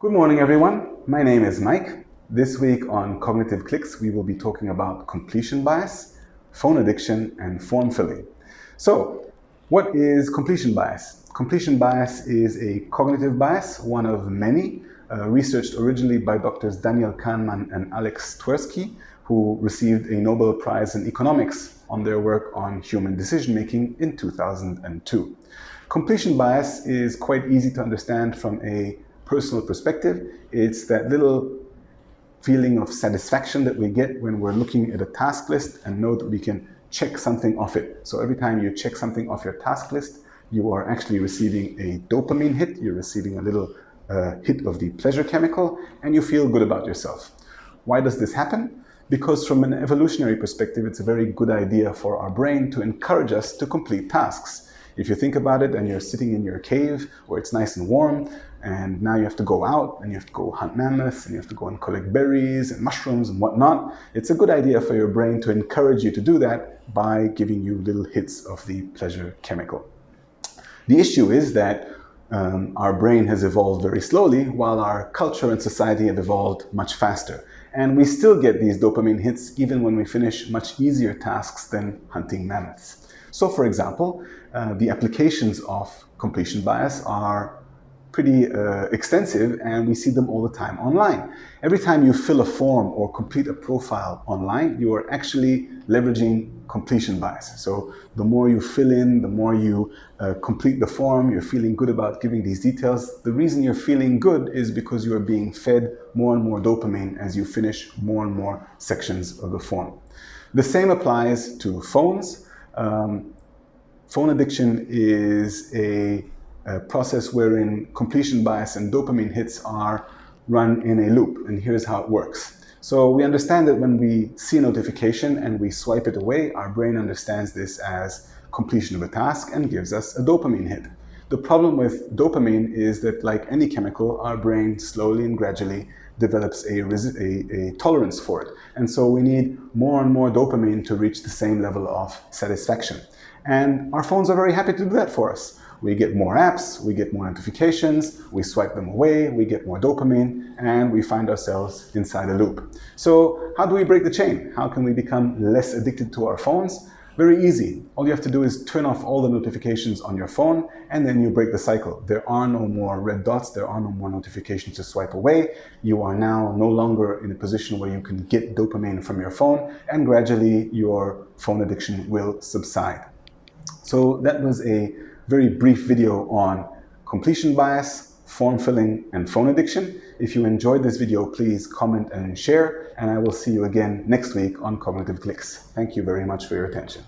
Good morning, everyone. My name is Mike. This week on Cognitive Clicks, we will be talking about completion bias, phone addiction, and form filling. So, what is completion bias? Completion bias is a cognitive bias, one of many, uh, researched originally by doctors Daniel Kahneman and Alex Tversky, who received a Nobel Prize in Economics on their work on human decision making in 2002. Completion bias is quite easy to understand from a personal perspective. It's that little feeling of satisfaction that we get when we're looking at a task list and know that we can check something off it. So every time you check something off your task list, you are actually receiving a dopamine hit, you're receiving a little uh, hit of the pleasure chemical, and you feel good about yourself. Why does this happen? Because from an evolutionary perspective, it's a very good idea for our brain to encourage us to complete tasks. If you think about it and you're sitting in your cave where it's nice and warm, and now you have to go out and you have to go hunt mammoths and you have to go and collect berries and mushrooms and whatnot, it's a good idea for your brain to encourage you to do that by giving you little hits of the pleasure chemical. The issue is that um, our brain has evolved very slowly while our culture and society have evolved much faster. And we still get these dopamine hits even when we finish much easier tasks than hunting mammoths. So for example, uh, the applications of completion bias are pretty uh, extensive and we see them all the time online. Every time you fill a form or complete a profile online, you are actually leveraging completion bias. So the more you fill in, the more you uh, complete the form, you're feeling good about giving these details. The reason you're feeling good is because you are being fed more and more dopamine as you finish more and more sections of the form. The same applies to phones. Um, phone addiction is a a process wherein completion bias and dopamine hits are run in a loop. And here's how it works. So we understand that when we see a notification and we swipe it away, our brain understands this as completion of a task and gives us a dopamine hit. The problem with dopamine is that like any chemical, our brain slowly and gradually develops a, a, a, tolerance for it. And so we need more and more dopamine to reach the same level of satisfaction. And our phones are very happy to do that for us. We get more apps, we get more notifications, we swipe them away, we get more dopamine, and we find ourselves inside a loop. So how do we break the chain? How can we become less addicted to our phones? Very easy. All you have to do is turn off all the notifications on your phone and then you break the cycle. There are no more red dots. There are no more notifications to swipe away. You are now no longer in a position where you can get dopamine from your phone and gradually your phone addiction will subside. So that was a very brief video on completion bias, form filling, and phone addiction. If you enjoyed this video, please comment and share, and I will see you again next week on Cognitive Clicks. Thank you very much for your attention.